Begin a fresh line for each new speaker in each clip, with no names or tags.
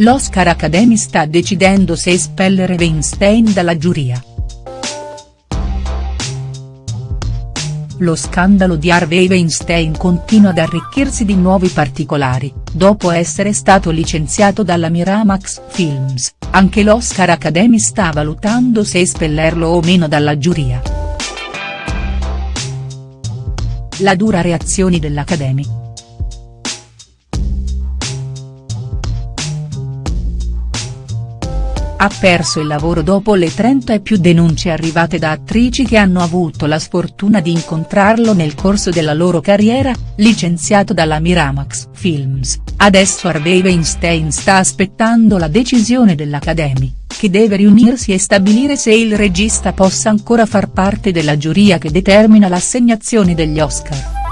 l'Oscar Academy sta decidendo se espellere Weinstein dalla giuria. Lo scandalo di Harvey Weinstein continua ad arricchirsi di nuovi particolari, dopo essere stato licenziato dalla Miramax Films, anche l'Oscar Academy sta valutando se espellerlo o meno dalla giuria. La dura reazione dell'Academy. Ha perso il lavoro dopo le 30 e più denunce arrivate da attrici che hanno avuto la sfortuna di incontrarlo nel corso della loro carriera, licenziato dalla Miramax Films, adesso Harvey Weinstein sta aspettando la decisione dell'Academy, che deve riunirsi e stabilire se il regista possa ancora far parte della giuria che determina l'assegnazione degli Oscar.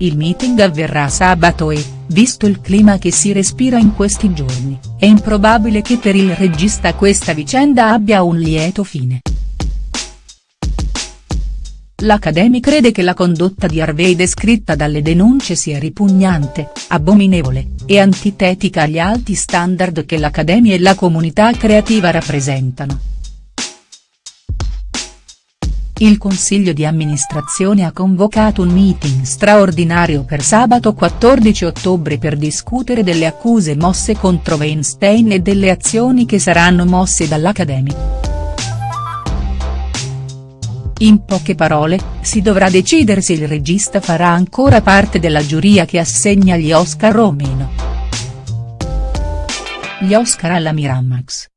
Il meeting avverrà sabato e, visto il clima che si respira in questi giorni, è improbabile che per il regista questa vicenda abbia un lieto fine. L'Academy crede che la condotta di Harvey descritta dalle denunce sia ripugnante, abominevole, e antitetica agli alti standard che l'Academy e la comunità creativa rappresentano. Il consiglio di amministrazione ha convocato un meeting straordinario per sabato 14 ottobre per discutere delle accuse mosse contro Weinstein e delle azioni che saranno mosse dall'Academy. In poche parole, si dovrà decidere se il regista farà ancora parte della giuria che assegna gli Oscar o meno. Gli Oscar alla Miramax.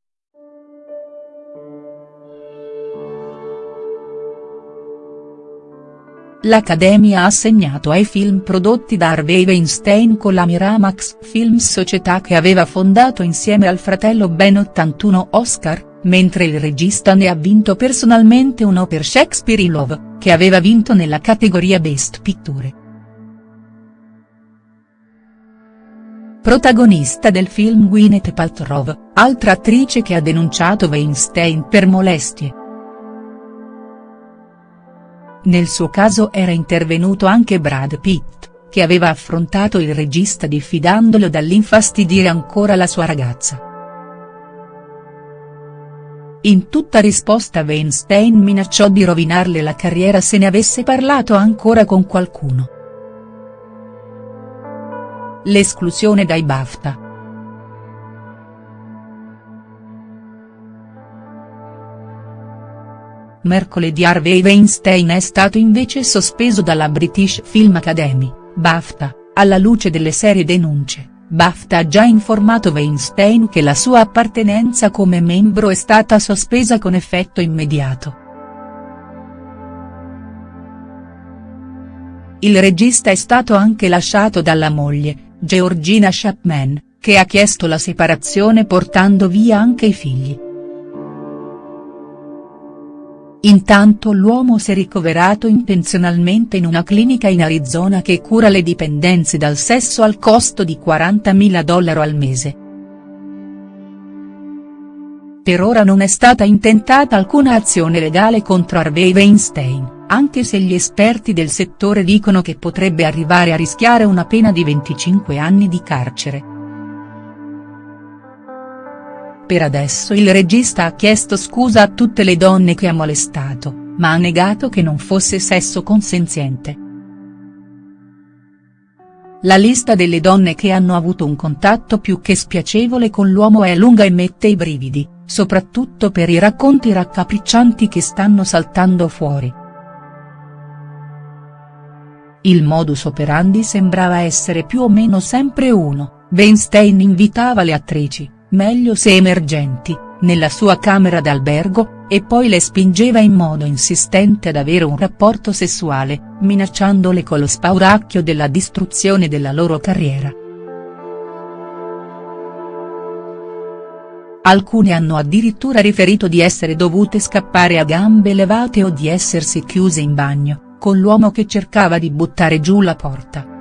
l'Accademia ha assegnato ai film prodotti da Harvey Weinstein con la Miramax Films società che aveva fondato insieme al fratello ben 81 Oscar, mentre il regista ne ha vinto personalmente uno per Shakespeare in Love, che aveva vinto nella categoria Best Picture. Protagonista del film Gwyneth Paltrow, altra attrice che ha denunciato Weinstein per molestie. Nel suo caso era intervenuto anche Brad Pitt, che aveva affrontato il regista diffidandolo dall'infastidire ancora la sua ragazza. In tutta risposta Weinstein minacciò di rovinarle la carriera se ne avesse parlato ancora con qualcuno. L'esclusione dai BAFTA. Mercoledì Harvey Weinstein è stato invece sospeso dalla British Film Academy, BAFTA, alla luce delle serie denunce. BAFTA ha già informato Weinstein che la sua appartenenza come membro è stata sospesa con effetto immediato. Il regista è stato anche lasciato dalla moglie, Georgina Chapman, che ha chiesto la separazione portando via anche i figli. Intanto l'uomo si è ricoverato intenzionalmente in una clinica in Arizona che cura le dipendenze dal sesso al costo di 40.000 dollari al mese. Per ora non è stata intentata alcuna azione legale contro Harvey Weinstein, anche se gli esperti del settore dicono che potrebbe arrivare a rischiare una pena di 25 anni di carcere. Per adesso il regista ha chiesto scusa a tutte le donne che ha molestato, ma ha negato che non fosse sesso consenziente. La lista delle donne che hanno avuto un contatto più che spiacevole con l'uomo è lunga e mette i brividi, soprattutto per i racconti raccapriccianti che stanno saltando fuori. Il modus operandi sembrava essere più o meno sempre uno, Weinstein invitava le attrici, meglio se emergenti, nella sua camera d'albergo, e poi le spingeva in modo insistente ad avere un rapporto sessuale, minacciandole con lo spauracchio della distruzione della loro carriera. Alcune hanno addirittura riferito di essere dovute scappare a gambe levate o di essersi chiuse in bagno, con l'uomo che cercava di buttare giù la porta.